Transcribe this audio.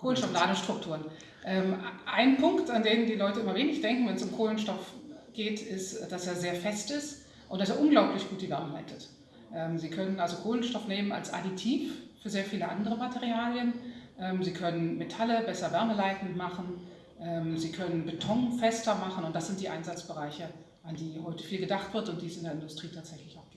Kohlenstoffladestrukturen. Ähm, ein Punkt, an den die Leute immer wenig denken, wenn es um Kohlenstoff geht, ist, dass er sehr fest ist und dass er unglaublich gut die Wärme leitet. Ähm, Sie können also Kohlenstoff nehmen als Additiv für sehr viele andere Materialien. Ähm, Sie können Metalle besser wärmeleitend machen. Ähm, Sie können Beton fester machen und das sind die Einsatzbereiche, an die heute viel gedacht wird und die es in der Industrie tatsächlich auch